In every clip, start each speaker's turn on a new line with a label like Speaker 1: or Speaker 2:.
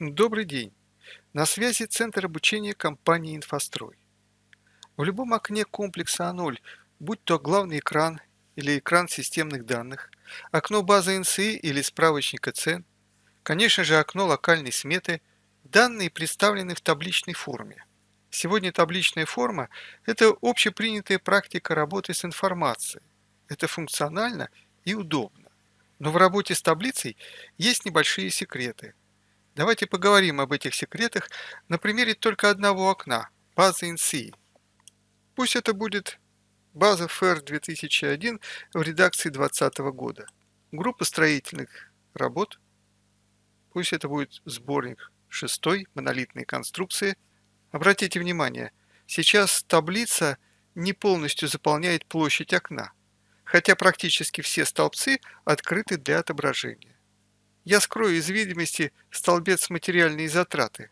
Speaker 1: Добрый день! На связи Центр обучения компании «Инфострой». В любом окне комплекса А0, будь то главный экран или экран системных данных, окно базы НСИ или справочника цен, конечно же окно локальной сметы, данные представлены в табличной форме. Сегодня табличная форма – это общепринятая практика работы с информацией. Это функционально и удобно. Но в работе с таблицей есть небольшие секреты – Давайте поговорим об этих секретах на примере только одного окна – базы NC. Пусть это будет база FAIR 2001 в редакции 2020 года. Группа строительных работ. Пусть это будет сборник шестой монолитной конструкции. Обратите внимание, сейчас таблица не полностью заполняет площадь окна, хотя практически все столбцы открыты для отображения. Я скрою из видимости столбец материальные затраты.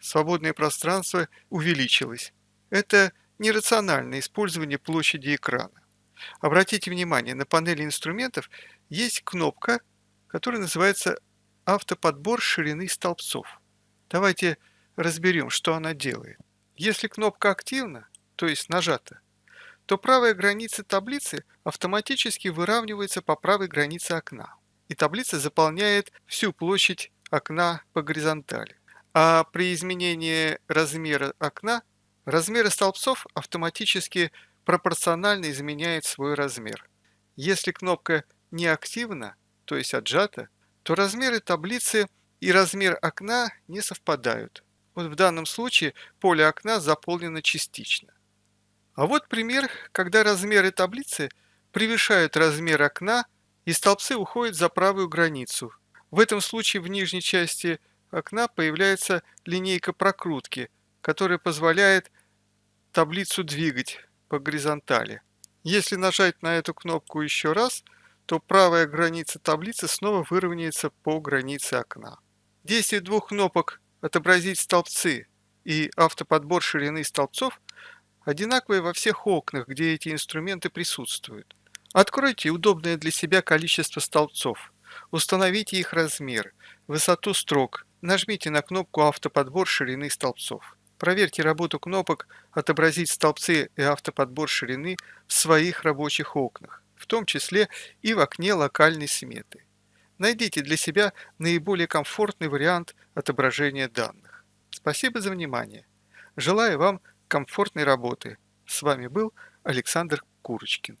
Speaker 1: Свободное пространство увеличилось. Это нерациональное использование площади экрана. Обратите внимание, на панели инструментов есть кнопка, которая называется «Автоподбор ширины столбцов». Давайте разберем, что она делает. Если кнопка активна, то есть нажата, то правая граница таблицы автоматически выравнивается по правой границе окна и таблица заполняет всю площадь окна по горизонтали. А при изменении размера окна, размеры столбцов автоматически пропорционально изменяют свой размер. Если кнопка не активна, то есть отжата, то размеры таблицы и размер окна не совпадают. Вот в данном случае поле окна заполнено частично. А вот пример, когда размеры таблицы превышают размер окна и столбцы уходят за правую границу. В этом случае в нижней части окна появляется линейка прокрутки, которая позволяет таблицу двигать по горизонтали. Если нажать на эту кнопку еще раз, то правая граница таблицы снова выровняется по границе окна. Действие двух кнопок «Отобразить столбцы» и «Автоподбор ширины столбцов» одинаковые во всех окнах, где эти инструменты присутствуют. Откройте удобное для себя количество столбцов, установите их размер, высоту строк, нажмите на кнопку «Автоподбор ширины столбцов». Проверьте работу кнопок «Отобразить столбцы» и «Автоподбор ширины» в своих рабочих окнах, в том числе и в окне локальной сметы. Найдите для себя наиболее комфортный вариант отображения данных. Спасибо за внимание. Желаю вам комфортной работы. С вами был Александр Курочкин.